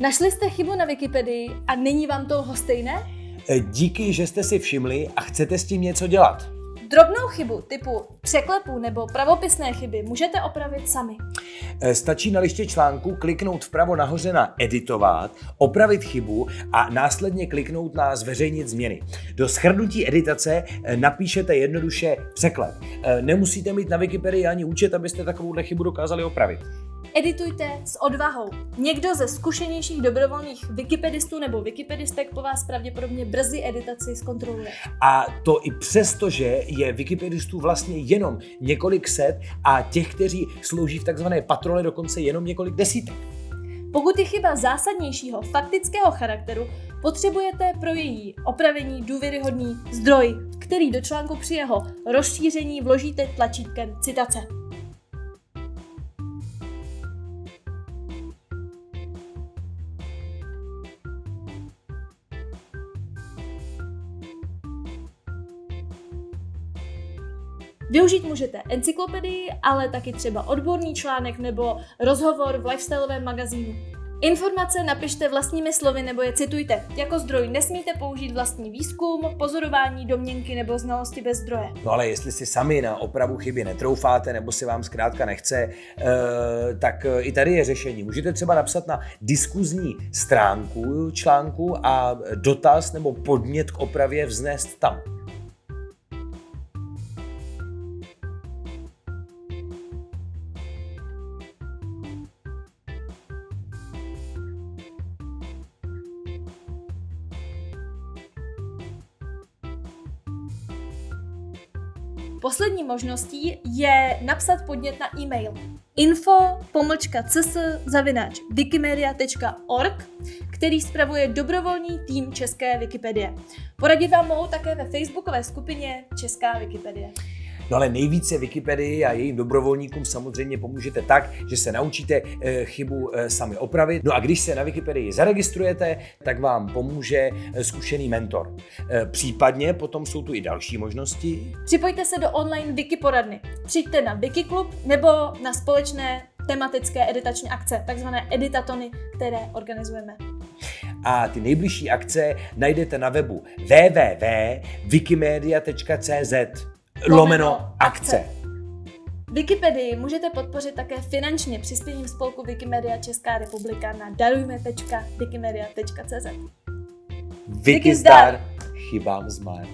Našli jste chybu na Wikipedii a není vám to lhostejné? E, Díky, že jste si všimli a chcete s tím něco dělat. Drobnou chybu typu překlepů nebo pravopisné chyby můžete opravit sami. E, Stačí na liště článku kliknout vpravo nahoře na editovat, opravit chybu a následně kliknout na zveřejnit změny. Do schrnutí editace e, napíšete jednoduše překlep. Nemusíte mít na Wikipedii ani účet, abyste takovouhle chybu dokázali opravit. Editujte s odvahou. Někdo ze zkušenějších dobrovolných wikipedistů nebo wikipedistek po vás pravděpodobně brzy editaci zkontroluje. A to i přesto, že je wikipedistů vlastně jenom několik set a těch, kteří slouží v takzvané patrole dokonce jenom několik desítek. Pokud je chyba zásadnějšího faktického charakteru, potřebujete pro její opravení důvěryhodný zdroj, který do článku při jeho rozšíření vložíte tlačítkem citace. Využít můžete encyklopedii, ale taky třeba odborný článek nebo rozhovor v lifestyleovém magazínu. Informace napište vlastními slovy nebo je citujte. Jako zdroj nesmíte použít vlastní výzkum, pozorování, domněnky nebo znalosti bez zdroje. No ale jestli si sami na opravu chyby netroufáte nebo si vám zkrátka nechce, eh, tak eh, i tady je řešení. Můžete třeba napsat na diskuzní stránku článku a dotaz nebo podnět k opravě vznést tam. Poslední možností je napsat podnět na e-mail info wikimedia.org, který spravuje dobrovolný tým České Wikipedie. Poradit vám mohou také ve facebookové skupině Česká Wikipedie. No ale nejvíce Wikipedii a jejím dobrovolníkům samozřejmě pomůžete tak, že se naučíte eh, chybu eh, sami opravit. No a když se na Wikipedii zaregistrujete, tak vám pomůže eh, zkušený mentor. Případně potom jsou tu i další možnosti. Připojte se do online Wiki poradny. Přijďte na Wikiklub nebo na společné tematické editační akce, takzvané editatony, které organizujeme. A ty nejbližší akce najdete na webu www.wikimedia.cz lomeno akce. Wikipedii můžete podpořit také finančně přispěním spolku Wikimedia Česká republika na darujme.wikimedia.cz Wiki zdar, chybám zmar.